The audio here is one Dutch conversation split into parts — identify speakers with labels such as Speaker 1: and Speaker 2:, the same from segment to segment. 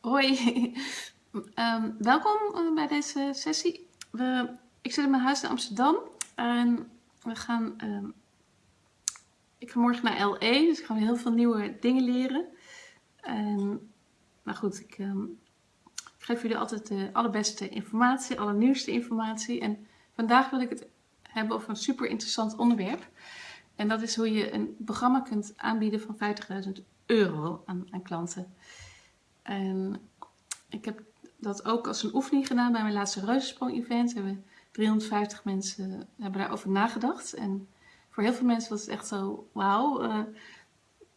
Speaker 1: Hoi, Ehm, welkom eh, bij deze sessie. We, ik zit in mijn huis in Amsterdam en we gaan, ehm, ik ga morgen naar LA, dus ik ga heel veel nieuwe dingen leren. En, nou goed, ik, ehm, ik geef jullie altijd de allerbeste informatie, allernieuwste informatie. En vandaag wil ik het hebben over een super interessant onderwerp. En dat is hoe je een programma kunt aanbieden van 50.000 euro aan, aan klanten. En ik heb dat ook als een oefening gedaan bij mijn laatste reuzensprong-event. Hebben 350 mensen hebben daarover nagedacht. En voor heel veel mensen was het echt zo, wauw, uh,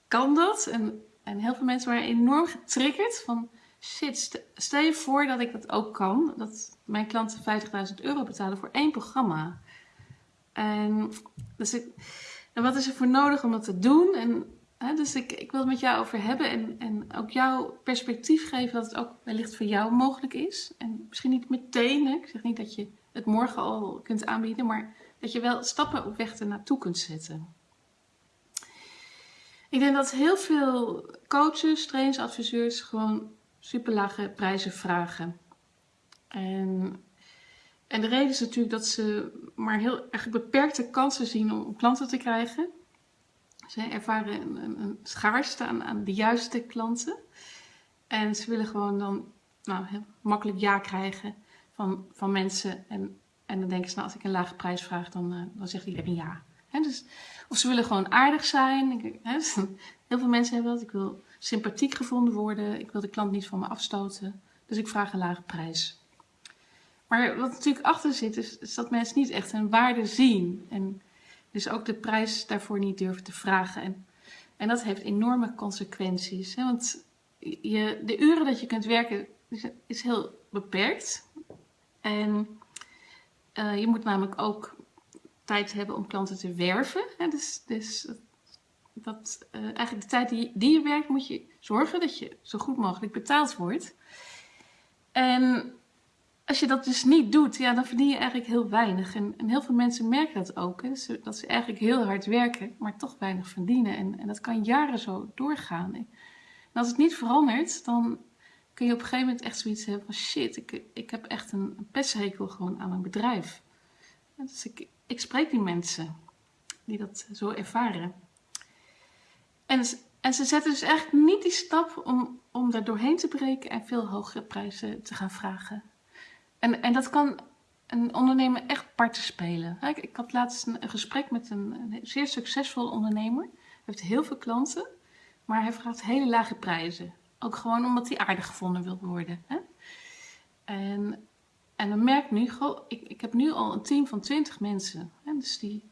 Speaker 1: kan dat? En, en heel veel mensen waren enorm getriggerd van, shit, stel je voor dat ik dat ook kan. Dat mijn klanten 50.000 euro betalen voor één programma. En, dus en wat is er voor nodig om dat te doen? En dus ik, ik wil het met jou over hebben en, en ook jouw perspectief geven dat het ook wellicht voor jou mogelijk is. En misschien niet meteen, hè? ik zeg niet dat je het morgen al kunt aanbieden, maar dat je wel stappen op weg ernaartoe kunt zetten. Ik denk dat heel veel coaches, trainers, adviseurs gewoon super lage prijzen vragen. En, en de reden is natuurlijk dat ze maar heel erg beperkte kansen zien om klanten te krijgen. Ze ervaren een, een, schaarste aan, aan, de juiste klanten. En ze willen gewoon dan nou, heel makkelijk ja krijgen van, van mensen. En, en dan denken ze, nou, als ik een lage prijs vraag, dan, uh, dan zegt iedereen ja. dus, of ze willen gewoon aardig zijn. Dus heel veel mensen hebben dat. Ik wil sympathiek gevonden worden. Ik wil de klant niet van me afstoten. Dus ik vraag een lage prijs. Maar wat natuurlijk achter zit, is, is dat mensen niet echt een waarde zien. En dus ook de prijs daarvoor niet durven te vragen. En, en dat heeft enorme consequenties. Hè? Want je, de uren dat je kunt werken is, heel beperkt. En uh, je moet namelijk ook tijd hebben om klanten te werven. Hè? Dus, dus dat, uh, eigenlijk de tijd die, die je werkt moet je zorgen dat je zo goed mogelijk betaald wordt. En als je dat dus niet doet, ja, dan verdien je eigenlijk heel weinig. En, en heel veel mensen merken dat ook. Dat ze eigenlijk heel hard werken, maar toch weinig verdienen. En, en dat kan jaren zo doorgaan. En als het niet verandert, dan kun je op een gegeven moment echt zoiets hebben van... shit, ik, ik heb echt een, een gewoon aan mijn bedrijf. dus ik, ik spreek die mensen die dat zo ervaren. En, en ze zetten dus eigenlijk niet die stap om, om daar doorheen te breken en veel hogere prijzen te gaan vragen. En, en dat kan een ondernemer echt parten spelen. Ik, ik had laatst een, gesprek met een, zeer succesvol ondernemer. Hij heeft heel veel klanten, maar hij vraagt hele lage prijzen. Ook gewoon omdat hij aardig gevonden wil worden. Hè? En, en dan merk nu, ik, ik heb nu al een team van 20 mensen. Hè? Dus die,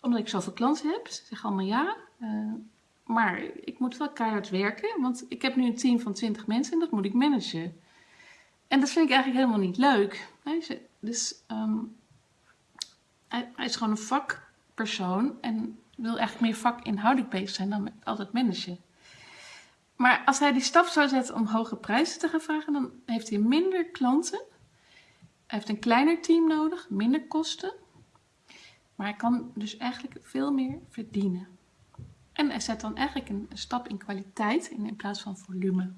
Speaker 1: omdat ik zoveel klanten heb, ze zeggen allemaal ja. Uh, maar ik moet wel keihard werken, want ik heb nu een team van 20 mensen en dat moet ik managen. En dat vind ik eigenlijk helemaal niet leuk. Dus um, hij, is gewoon een vakpersoon en wil eigenlijk meer vakinhoudelijk bezig zijn dan altijd managen. Maar als hij die stap zou zetten om hoge prijzen te gaan vragen, dan heeft hij minder klanten. Hij heeft een kleiner team nodig, minder kosten. Maar hij kan dus eigenlijk veel meer verdienen. En hij zet dan eigenlijk een, stap in kwaliteit in plaats van volume.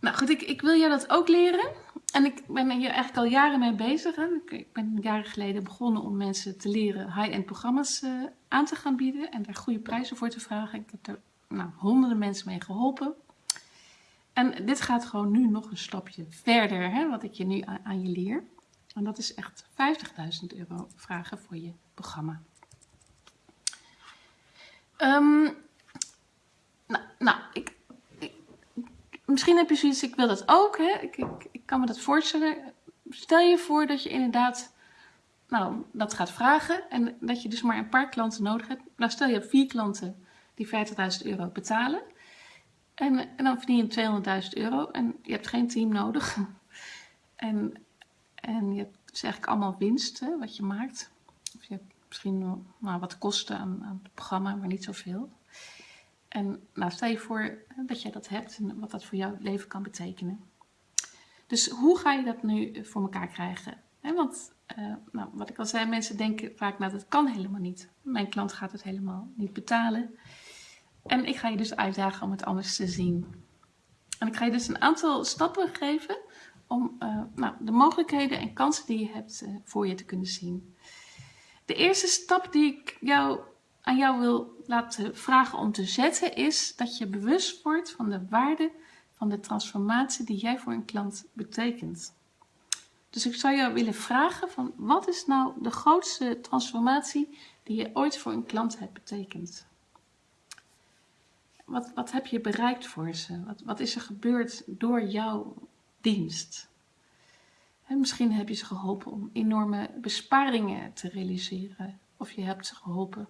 Speaker 1: Nou goed, ik, ik wil jou dat ook leren. En ik ben hier eigenlijk al jaren mee bezig. Hè. Ik ben jaren geleden begonnen om mensen te leren high-end programma's uh, aan te gaan bieden. En daar goede prijzen voor te vragen. Ik heb er nou, honderden mensen mee geholpen. En dit gaat gewoon nu nog een stapje verder, hè, wat ik je nu aan, je leer. En dat is echt 50.000 euro vragen voor je programma. Um, nou, nou, ik, misschien heb je zoiets, ik wil dat ook. Hè? Ik, ik, kan me dat voorstellen. Stel je voor dat je inderdaad nou, dat gaat vragen en dat je dus maar een paar klanten nodig hebt. Nou, stel je hebt vier klanten die 50.000 euro betalen. En, en dan verdien je 200.000 euro en je hebt geen team nodig. En, en je hebt dus eigenlijk allemaal winst hè, wat je maakt. Of je hebt misschien nou, wat kosten aan, aan het programma, maar niet zoveel. En nou, stel je voor dat jij dat hebt en wat dat voor jouw leven kan betekenen. Dus hoe ga je dat nu voor elkaar krijgen? want uh, nou, wat ik al zei, mensen denken vaak, nou dat kan helemaal niet. Mijn klant gaat het helemaal niet betalen. En ik ga je dus uitdagen om het anders te zien. En ik ga je dus een aantal stappen geven om nou, de mogelijkheden en kansen die je hebt voor je te kunnen zien. De eerste stap die ik jou, aan jou wil laten vragen om te zetten is dat je bewust wordt van de waarde van de transformatie die jij voor een klant betekent. Dus ik zou jou willen vragen van wat is nou de grootste transformatie die je ooit voor een klant hebt betekend? Wat, wat heb je bereikt voor ze? Wat, wat is er gebeurd door jouw dienst? En misschien heb je ze geholpen om enorme besparingen te realiseren. Of je hebt ze geholpen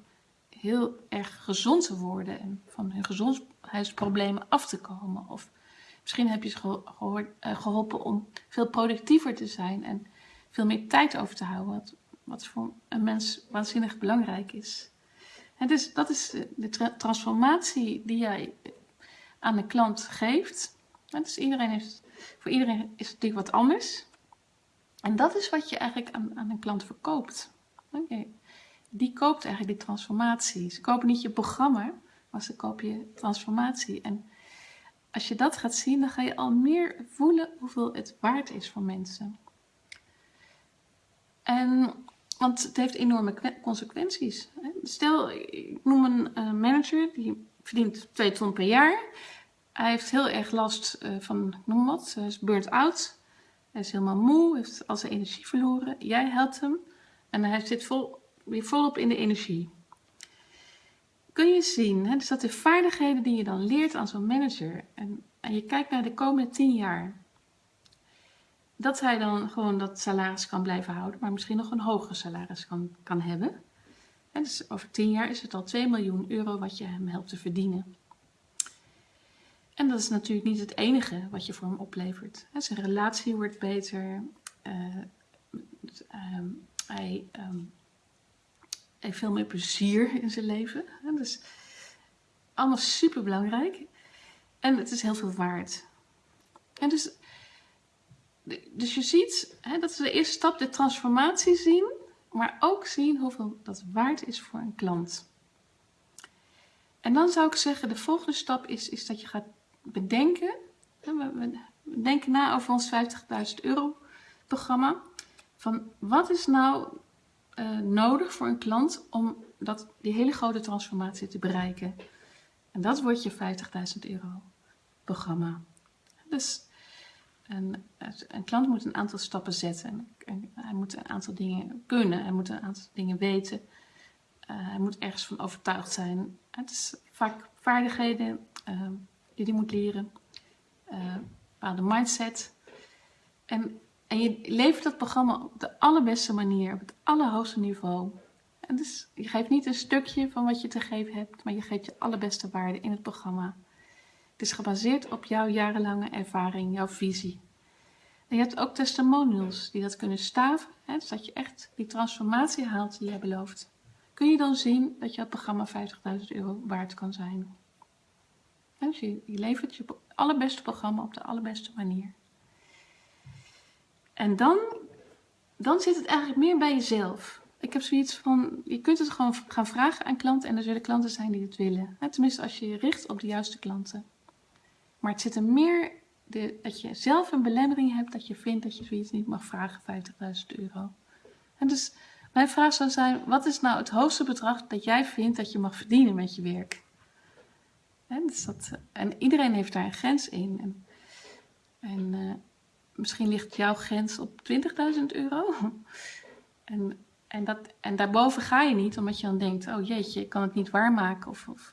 Speaker 1: heel erg gezond te worden en van hun gezondheidsproblemen af te komen. Of misschien heb je ze eh, geholpen om veel productiever te zijn en veel meer tijd over te houden. Wat, wat voor een mens waanzinnig belangrijk is. En dus dat is de transformatie die jij aan de klant geeft. dus iedereen heeft, voor iedereen is het natuurlijk wat anders. En dat is wat je eigenlijk aan, aan een klant verkoopt. Okay. Die koopt eigenlijk die transformatie. Ze kopen niet je programma, maar ze kopen je transformatie. En als je dat gaat zien, dan ga je al meer voelen hoeveel het waard is voor mensen. En, want het heeft enorme consequenties. Stel, ik noem een uh, manager, die verdient 2 ton per jaar. Hij heeft heel erg last uh, van, noem wat, hij is burnt out. Hij is helemaal moe, heeft al zijn energie verloren. Jij helpt hem en hij zit vol, weer volop in de energie. Kun je zien, hè, dus dat de vaardigheden die je dan leert aan zo'n manager en, en je kijkt naar de komende 10 jaar, dat hij dan gewoon dat salaris kan blijven houden, maar misschien nog een hoger salaris kan, kan hebben. En dus over 10 jaar is het al 2 miljoen euro wat je hem helpt te verdienen. En dat is natuurlijk niet het enige wat je voor hem oplevert. Zijn relatie wordt beter. Uh, hij um, heeft veel meer plezier in zijn leven. Dus allemaal super belangrijk. En het is heel veel waard. En dus, dus je ziet, hè, dat is de eerste stap, de transformatie zien. Maar ook zien hoeveel dat waard is voor een klant. En dan zou ik zeggen, de volgende stap is, is dat je gaat bedenken. We, denken na over ons 50.000 euro programma. Van wat is nou uh, nodig voor een klant om dat, die hele grote transformatie te bereiken? En dat wordt je 50.000 euro programma. Dus een, een, klant moet een aantal stappen zetten. En hij moet een aantal dingen kunnen. Hij moet een aantal dingen weten. Uh, hij moet ergens van overtuigd zijn. Het is vaak vaardigheden. Uh, die die moet leren. Uh, bepaalde mindset. En, en je levert dat programma op de allerbeste manier, op het allerhoogste niveau. En dus je geeft niet een stukje van wat je te geven hebt, maar je geeft je allerbeste waarde in het programma. Het is gebaseerd op jouw jarenlange ervaring, jouw visie. En je hebt ook testimonials die dat kunnen staven, hè, dus je echt die transformatie haalt die jij belooft. Kun je dan zien dat jouw programma 50.000 euro waard kan zijn. Dus je levert je allerbeste programma op de allerbeste manier. En dan, dan zit het eigenlijk meer bij jezelf. Ik heb zoiets van, je kunt het gewoon gaan vragen aan klanten en er zullen klanten zijn die het willen. Tenminste, als je je richt op de juiste klanten. Maar het zit er meer de, dat je zelf een belemmering hebt dat je vindt dat je zoiets niet mag vragen, 50.000 euro. En dus mijn vraag zou zijn, wat is nou het hoogste bedrag dat jij vindt dat je mag verdienen met je werk? dus dat, en iedereen heeft daar een grens in. En, en uh, misschien ligt jouw grens op 20.000 euro. en, en, dat, en daarboven ga je niet, omdat je dan denkt, oh jeetje, ik kan het niet waarmaken. Of, of,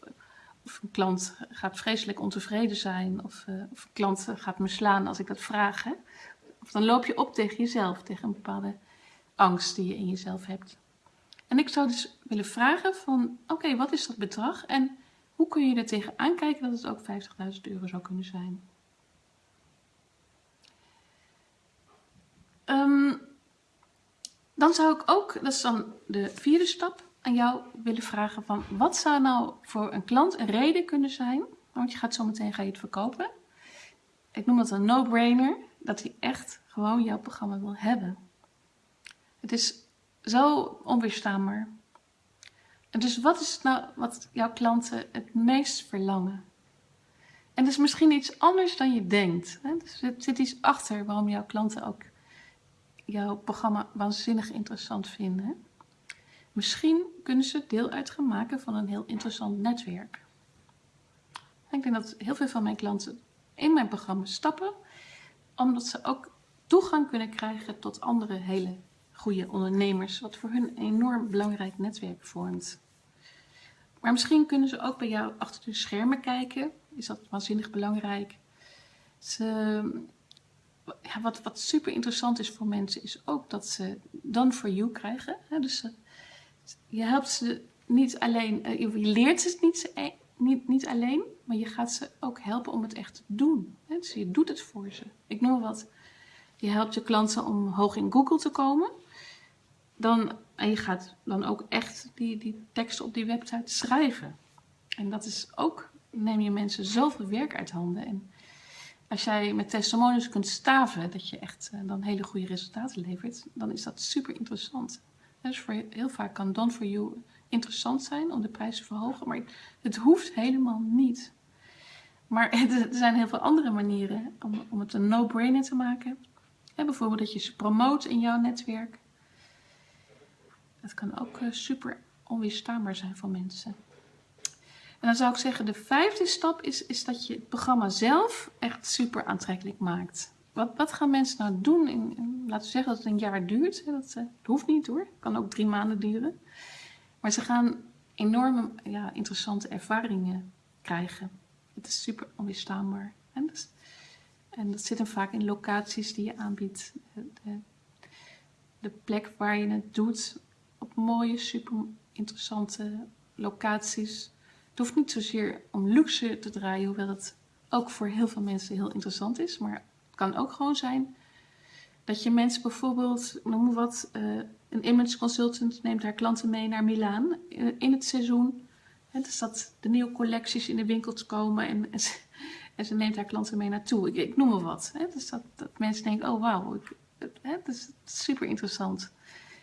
Speaker 1: of een klant gaat vreselijk ontevreden zijn. Of, uh, of, een klant gaat me slaan als ik dat vraag. Hè? Of dan loop je op tegen jezelf, tegen een bepaalde angst die je in jezelf hebt. En ik zou dus willen vragen van, oké, wat is dat bedrag? En hoe kun je er tegenaan kijken dat het ook 50.000 euro zou kunnen zijn? Um, dan zou ik ook, dat is dan de vierde stap, aan jou willen vragen van wat zou nou voor een klant een reden kunnen zijn, want je gaat zo meteen ga je het verkopen. Ik noem dat een no-brainer, dat hij echt gewoon jouw programma wil hebben. Het is zo onweerstaanbaar dus wat is nou wat jouw klanten het meest verlangen? En dat is misschien iets anders dan je denkt. Hè? Dus er zit iets achter waarom jouw klanten ook jouw programma waanzinnig interessant vinden. Misschien kunnen ze deel uit gaan maken van een heel interessant netwerk. Ik denk dat heel veel van mijn klanten in mijn programma stappen, omdat ze ook toegang kunnen krijgen tot andere hele goede ondernemers, wat voor hun een enorm belangrijk netwerk vormt. Maar misschien kunnen ze ook bij jou achter de schermen kijken. Is dat waanzinnig belangrijk? Ze, wat, wat super interessant is voor mensen is ook dat ze done for you krijgen. Dus je helpt ze niet alleen, eh, je leert ze niet, e-, niet, niet alleen, maar je gaat ze ook helpen om het echt te doen. Dus je doet het voor ze. Ik noem wat. Je helpt je klanten om hoog in Google te komen. Dan, en je gaat dan ook echt die, die teksten op die website schrijven. En dat is ook, neem je mensen zoveel werk uit handen. En als jij met testimonials kunt staven dat je echt uh, dan hele goede resultaten levert, dan is dat super interessant. Dus voor, heel vaak kan Done for You interessant zijn om de prijs te verhogen, maar het hoeft helemaal niet. Maar er zijn heel veel andere manieren om, om het een no-brainer te maken. bijvoorbeeld dat je ze promoot in jouw netwerk. Het kan ook uh, super onweerstaanbaar zijn voor mensen. En dan zou ik zeggen, de vijfde stap is, is dat je het programma zelf echt super aantrekkelijk maakt. Wat, wat gaan mensen nou doen? In, laten we zeggen dat het een jaar duurt. Dat, eh, dat hoeft niet hoor. Kan ook drie maanden duren. Maar ze gaan enorme ja, interessante ervaringen krijgen. Het is super onweerstaanbaar. En, dus, en dat zit hem vaak in locaties die je aanbiedt. De, de plek waar je het doet op mooie, super interessante locaties. Het hoeft niet zozeer om luxe te draaien, hoewel het ook voor heel veel mensen heel interessant is. Maar het kan ook gewoon zijn dat je mensen bijvoorbeeld, noem wat, uh, een image consultant neemt haar klanten mee naar Milaan in het seizoen. Dus dat de nieuwe collecties in de winkels komen en, en, ze, neemt haar klanten mee naartoe. Ik, noem maar wat. Dus dat, dat, mensen denken, oh wauw, dat is super interessant.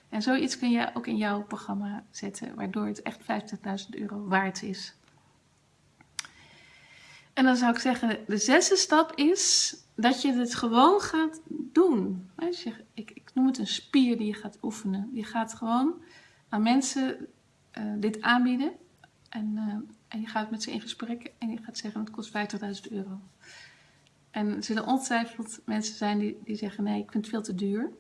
Speaker 1: En zoiets kun je ook in jouw programma zetten, waardoor het echt 50.000 euro waard is. En dan zou ik zeggen, de zesde stap is dat je het gewoon gaat doen. ik, ik, noem het een spier die je gaat oefenen. Je gaat gewoon aan mensen uh, dit aanbieden. En, uh, en, je gaat met ze in gesprek en je gaat zeggen, het kost 50.000 euro. En er zullen ongetwijfeld mensen zijn die, die zeggen, nee, ik vind het veel te duur.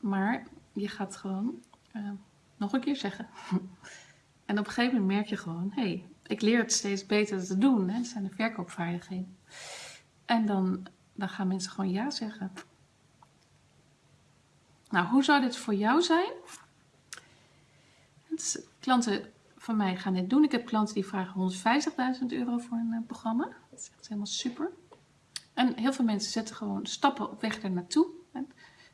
Speaker 1: Maar je gaat gewoon uh, nog een keer zeggen. en op een gegeven moment merk je gewoon, hé, hey, ik leer het steeds beter te doen. Hè? Dat zijn de verkoopvaardigheden. En dan, dan gaan mensen gewoon ja zeggen. Nou, hoe zou dit voor jou zijn? Klanten van mij gaan dit doen. Ik heb klanten die vragen 150.000 euro voor een uh, programma. Dat is echt helemaal super. En heel veel mensen zetten gewoon stappen op weg daar naartoe.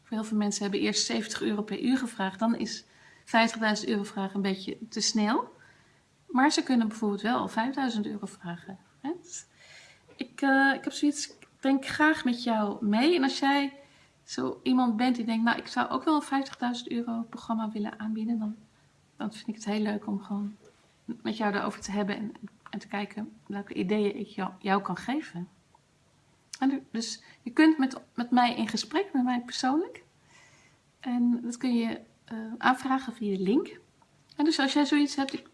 Speaker 1: Voor heel veel mensen hebben eerst 70 euro per uur gevraagd. Dan is 50.000 euro vragen een beetje te snel. Maar ze kunnen bijvoorbeeld wel 5000 euro vragen. Ik, uh, ik heb zoiets, ik denk graag met jou mee. En als jij zo iemand bent die denkt, nou ik zou ook wel een 50.000 euro programma willen aanbieden. Dan, dan vind ik het heel leuk om gewoon met jou daarover te hebben. En, en te kijken welke ideeën ik jou, jou kan geven. En dus je kunt met, met mij in gesprek, met mij persoonlijk. En dat kun je uh, aanvragen via de link. En dus als jij zoiets hebt, ik,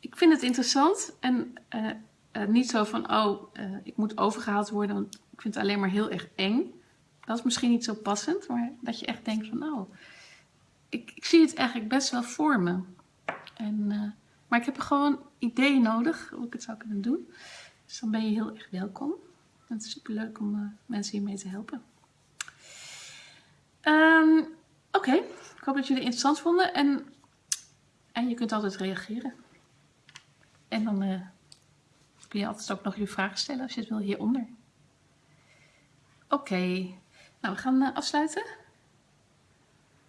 Speaker 1: ik vind het interessant en uh, uh, niet zo van, oh, uh, ik moet overgehaald worden, want ik vind het alleen maar heel erg eng. Dat is misschien niet zo passend, maar dat je echt denkt van, nou, ik, ik zie het eigenlijk best wel voor me. En, maar ik heb gewoon ideeën nodig hoe ik het zou kunnen doen. Dus dan ben je heel erg welkom. Het is super leuk om mensen hiermee te helpen. Um, Oké, ik hoop dat jullie het interessant vonden en, en je kunt altijd reageren. En dan uh, kun je altijd ook nog je vragen stellen als je het wil hieronder. Oké, nou we gaan uh, afsluiten.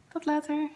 Speaker 1: Tot later.